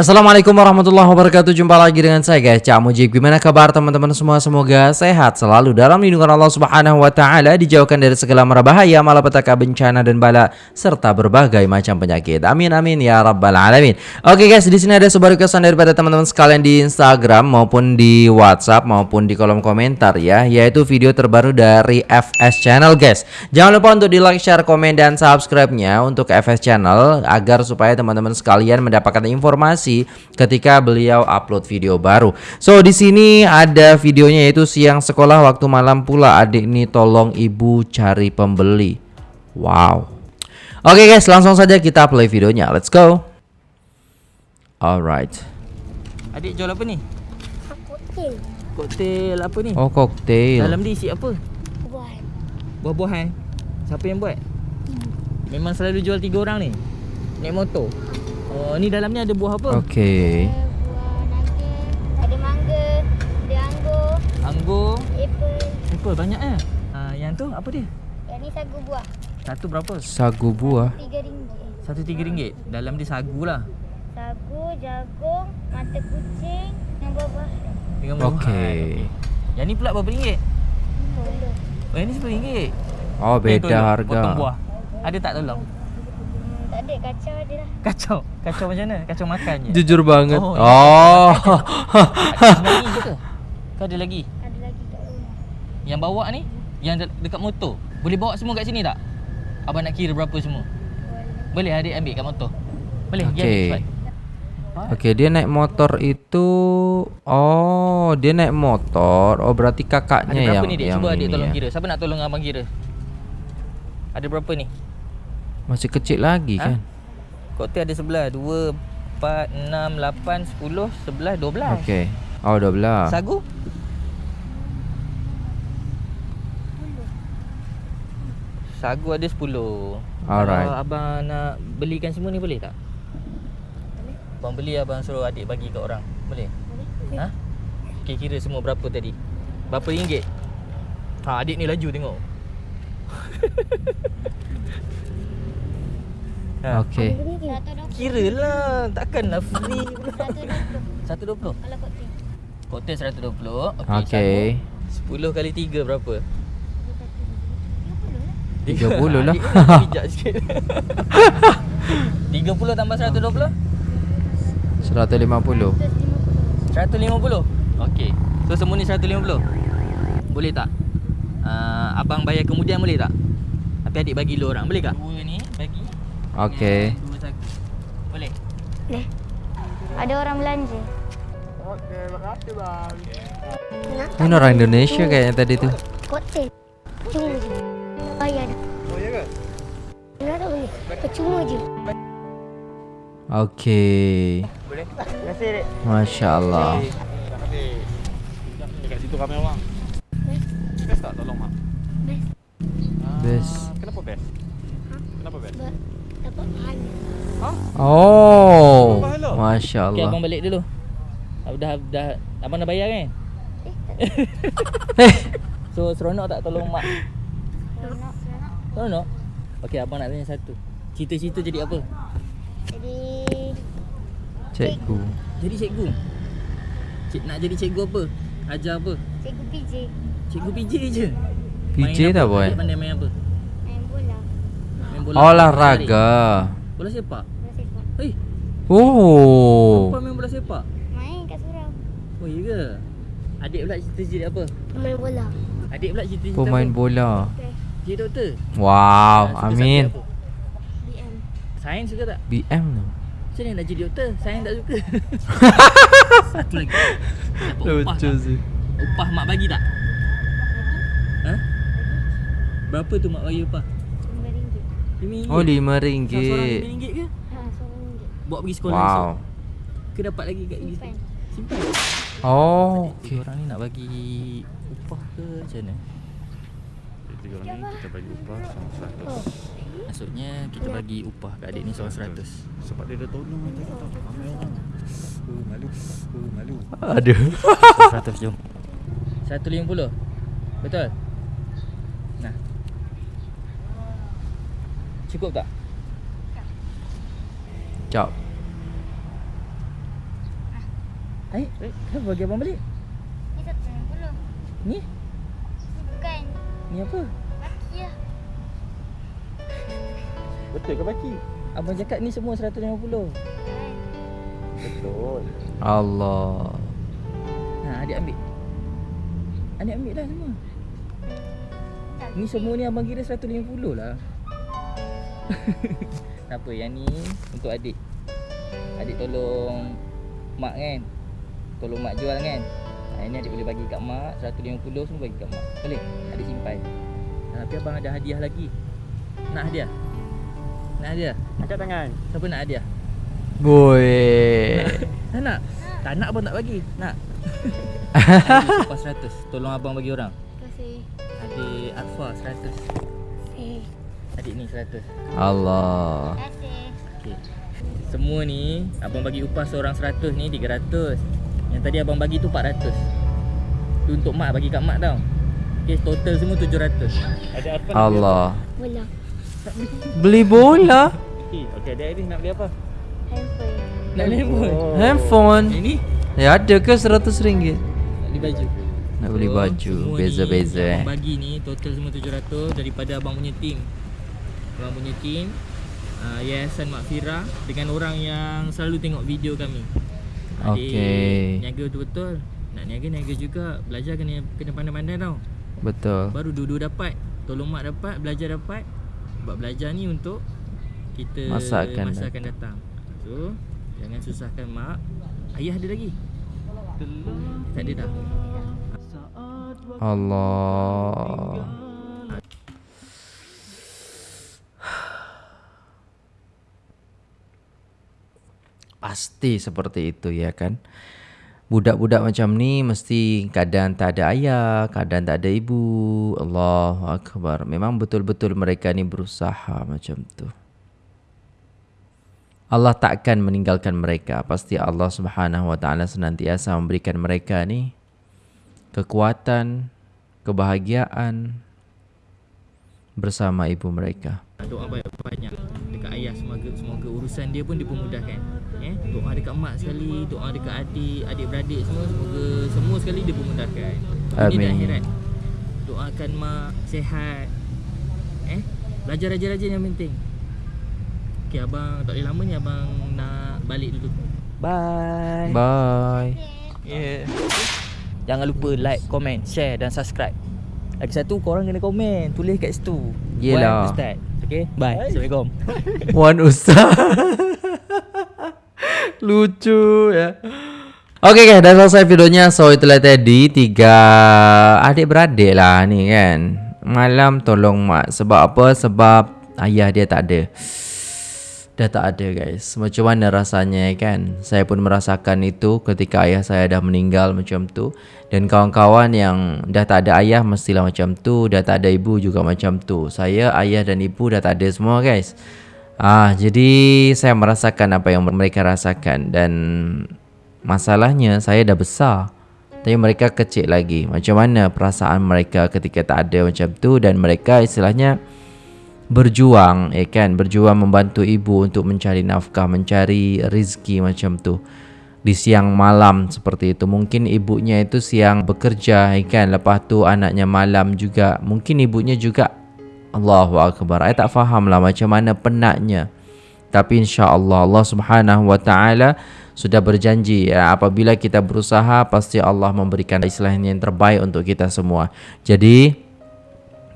Assalamualaikum warahmatullahi wabarakatuh. Jumpa lagi dengan saya guys. Cak Mujib Gimana kabar teman-teman semua? Semoga sehat selalu Dalam lindungan Allah subhanahu wa ta'ala Dijauhkan dari segala mara bahaya Malapetaka bencana dan bala Serta berbagai macam penyakit. Amin amin ya rabbal alamin. Oke guys di sini ada sebuah requestan daripada teman-teman sekalian Di Instagram maupun di Whatsapp Maupun di kolom komentar ya Yaitu video terbaru dari FS Channel guys. Jangan lupa untuk di like, share, komen, dan subscribe-nya Untuk FS Channel Agar supaya teman-teman sekalian mendapatkan informasi ketika beliau upload video baru. So di sini ada videonya yaitu siang sekolah waktu malam pula adik ini tolong ibu cari pembeli. Wow. Oke okay guys, langsung saja kita play videonya. Let's go. Alright. Adik jual apa ni? Koktel Koktel apa ni? Oh koktail. Dalam dia isi apa? buat Buah-buahan. Siapa yang buat? Memang selalu jual tiga orang ni. Naik motor. Oh, ni dalamnya ada buah apa? Okay. Ada buah naga Ada mangga Ada anggur Anggur, Apple apple banyak eh. Ha, yang tu apa dia? Yang ni sagu buah Satu berapa? Sagu buah. Tiga ringgit Satu tiga ringgit. Dalam dia sagu lah. Sagu, jagung, mata kucing Dengan buah-buah Dengan buah. Okay. Yang ni pula berapa ringgit? Boleh Oh, yang ni sepuluh ringgit. Oh Eh, beda tolong, harga. Potong buah. Ada tak tolong? Tak ada kacau ada lah Kacau. Kacau macam mana? Kacau makan je. Jujur banget. Oh, Oh. Ada lagi je ke? Kau ada lagi? Ada lagi kat rumah Yang bawa ni Yang de- dekat motor Boleh bawa semua kat sini tak? Abang nak kira berapa semua Boleh Boleh adik ambil kat motor Boleh Okey. Okey, dia naik motor itu Oh, dia naik motor. Oh, berarti Ada kakaknya berapa yang ni dik? yang Cuba adik tolong ya. kira Siapa nak tolong abang kira? Ada berapa ni? Masih kecil lagi Ha? kan? Koktel ada sebelah 2, 4, 6, 8, 10, 11, 12 Okey. Oh, 12. Sagu? Sagu ada 10 Alright. Kalau abang nak belikan semua ni boleh tak? Boleh Abang beli abang suruh adik bagi kat orang Boleh? Boleh Ha? Okay, kira semua berapa tadi? Berapa ringgit? Ha, adik ni laju tengok. ha, Okey. Dua kira lah. Takkanlah free pula. Satu dua puluh 120. Kalau koktel Koktel 120. Okey. Okey. sagu 10 kali 3 berapa? 30 lah. Adik ni nak bijak sikit. 30 tambah 120? 150. 150. Okey. So semua ni 150. Boleh tak? Uh, abang bayar kemudian boleh tak? Tapi adik bagi lu orang. Boleh tak? Dua ni bagi. Okey. Boleh. Boleh Ada orang belanja Ini orang Indonesia kayaknya tadi tu. Koktel Cuma je Bayar dah Oh ya ke? Enggak tak boleh Percuma je Okey. Boleh. Terima kasih, Dek. Masya-Allah. Dekat situ ramai orang. Best tak tolong mak? Best Best. Ah, Kenapa best? Kenapa best? Pahala Oh. Abang Masya-Allah. balik dulu. Dah dah abang dah bayar kan? Eh So seronok tak tolong mak? Seronok Seronok Seronok. Okey, abang nak tanya satu. Cita-cita jadi apa? Jadi cikgu. Jadi cikgu. Cik nak jadi cikgu apa? Ajar apa? Cikgu PJ Cikgu PJ je. PJ tak? Adik pandai main apa? Bola. Olahraga. Bola sepak. Bola sepak Hei, Oh. apa main bola sepak? Main kat surau Oh, ya ke? Adik pula cita-cita jadi apa? Main bola Adik pula cita-cita Pemain apa? bola. Okay Jadi doktor. Wow, suka amin. BM Sains suka tak? BM tu. Macam mana nak jadi doktor? Sains tak suka. Satu lagi. Dapat upah tak? sih. Upah mak bagi tak? Ha? Berapa tu mak bagi upah? RM5 RM5. Oh, lima Seorang ringgit. RM5 ke? Ha, RM1 Bawa pergi sekolah Wow. esok. Ke dapat lagi kat Simpan Simpan. Oh, okey. orang ni nak bagi upah ke macam mana? Tiga orang ni kita bagi upah sama Oh 100 Maksudnya kita bagi upah kat adik ni seorang 100. Sebab dia dah tolong kita kata Ramai orang Oh malu Oh malu Aduh. 100 jom. 150. Betul? Cukup tak? Jap. Eh, eh, kenapa bagi abang balik? Ni satu lima puluh. Ni? Bukan. Ni apa? Laki lah. Betul ke baki? Abang cakap ni semua 150. Kan. Betul. Allah. Ha, adik ambil. Adik ambil lah semua. Ni semua ni abang kira 150 lah. Tak apa, yang ni untuk adik. Adik tolong mak kan. Tolong mak jual kan. Ha, ini adik boleh bagi kat mak 150 semua bagi kat mak. Boleh? Adik simpan. Ha, tapi abang ada hadiah lagi. Nak hadiah? Nak hadiah? Angkat tangan. Siapa nak hadiah? Boy. Tak nak? Tak nak abang tak bagi. Nak? Lepas 100. Tolong abang bagi orang. Terima kasih. Adik Arfa 100. Eh. Adik ni 100. Allah. Terima kasih. Okey. Semua ni abang bagi upah seorang 100 ni 300. Yang tadi abang bagi tu 400. Tu untuk mak bagi kat mak tau. Okey, total semua 700. Ada apa? Allah. Bola. Beli bola. Okey, okey ada Aris nak beli apa? Handphone. Nak beli handphone. Oh. Handphone. Ini Ya ada ke 100 ringgit? nak beli baju. Nak beli So, baju. Beza-beza eh. Abang bagi ni total semua 700 daripada abang punya team. Abang punya team uh, Yayasan Makfira dengan orang yang selalu tengok video kami. Adik Okey. Niaga betul-betul. Nak niaga niaga juga. Belajar kena kena pandai-pandai tau. Betul. Baru dua-dua dapat. Tolong mak dapat, belajar dapat. Sebab belajar ni untuk kita Masa akan masa akan datang. So, jangan susahkan mak. Ayah ada lagi? Tak ada dah. Allah. Pasti seperti itu ya kan. Budak-budak macam ni mesti kadang tak ada ayah, kadang tak ada ibu. Allahu akbar. Memang betul-betul mereka ni berusaha macam tu. Allah takkan meninggalkan mereka. Pasti Allah Subhanahu wa taala senantiasa memberikan mereka ni kekuatan, kebahagiaan bersama ibu mereka. Doa banyak-banyak dekat ayah semoga semoga urusan dia pun dipermudahkan. Eh, doa dekat mak sekali, doa dekat adik, adik-beradik semua semoga semua sekali dipermudahkan. Amin. akhirat. Doakan mak sihat. Eh, belajar rajin-rajin yang penting. Okey, abang tak boleh lama ni abang nak balik dulu. Bye. Bye. Yeah. Jangan lupa like, comment, share dan subscribe. Lagi satu korang kena komen, tulis kat situ. Yelah. Wan Ustaz. Okay, bye. Assalamualaikum. Wan Ustaz Lucu ya okay, dah selesai videonya So itulah tadi Tiga adik-beradik lah ni kan Malam tolong mak Sebab apa? Sebab ayah dia tak ada Dah tak ada guys. Macam mana rasanya kan? Saya pun merasakan itu Ketika ayah saya dah meninggal macam tu. Dan kawan-kawan yang Dah tak ada ayah Mestilah macam tu. Dah tak ada ibu juga macam tu. Saya, ayah dan ibu dah tak ada semua guys. Ah, Jadi saya merasakan apa yang mereka rasakan. Dan Masalahnya saya dah besar. Tapi mereka kecil lagi. Macam mana perasaan mereka ketika tak ada macam tu? Dan mereka istilahnya berjuang ya kan? Berjuang membantu ibu untuk mencari nafkah mencari rizki macam tu. Di siang malam seperti itu. Mungkin ibunya itu siang bekerja ya kan? Lepas tu anaknya malam juga. Mungkin ibunya juga Allahu akbar. Saya tak faham lah macam mana penatnya. Tapi insya-Allah Allah Subhanahu wa taala sudah berjanji ya, apabila kita berusaha pasti Allah memberikan istilahnya yang terbaik untuk kita semua. Jadi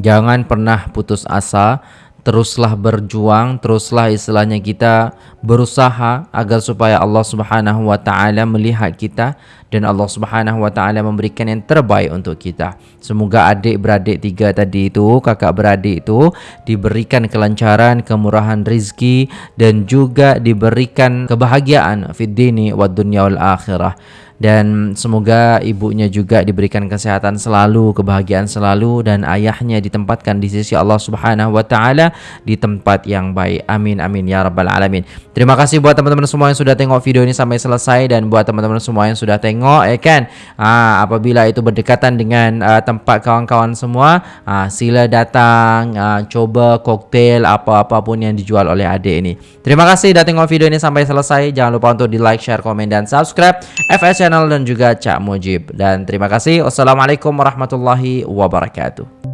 Jangan pernah putus asa. Teruslah berjuang. Teruslah istilahnya kita Berusaha Agar supaya Allah subhanahu wa ta'ala Melihat kita Dan Allah subhanahu wa ta'ala Memberikan yang terbaik untuk kita. Semoga adik-beradik tiga tadi itu Kakak beradik itu Diberikan kelancaran Kemurahan rizki Dan juga diberikan Kebahagiaan Fid dini wa dunya wal akhirah dan semoga ibunya juga diberikan kesehatan selalu, kebahagiaan selalu dan ayahnya ditempatkan di sisi Allah Subhanahu wa taala di tempat yang baik. Amin amin ya rabbal alamin. Terima kasih buat teman-teman semua yang sudah tengok video ini sampai selesai dan buat teman-teman semua yang sudah tengok ya kan. Ah apabila itu berdekatan dengan uh, tempat kawan-kawan semua, ah sila datang ah, coba koktail apa-apa pun yang dijual oleh adik ini. Terima kasih sudah tengok video ini sampai selesai. Jangan lupa untuk di like, share, komen dan subscribe FS Channel channel dan juga Cak Mujib. Dan terima kasih. Wassalamualaikum warahmatullahi wabarakatuh.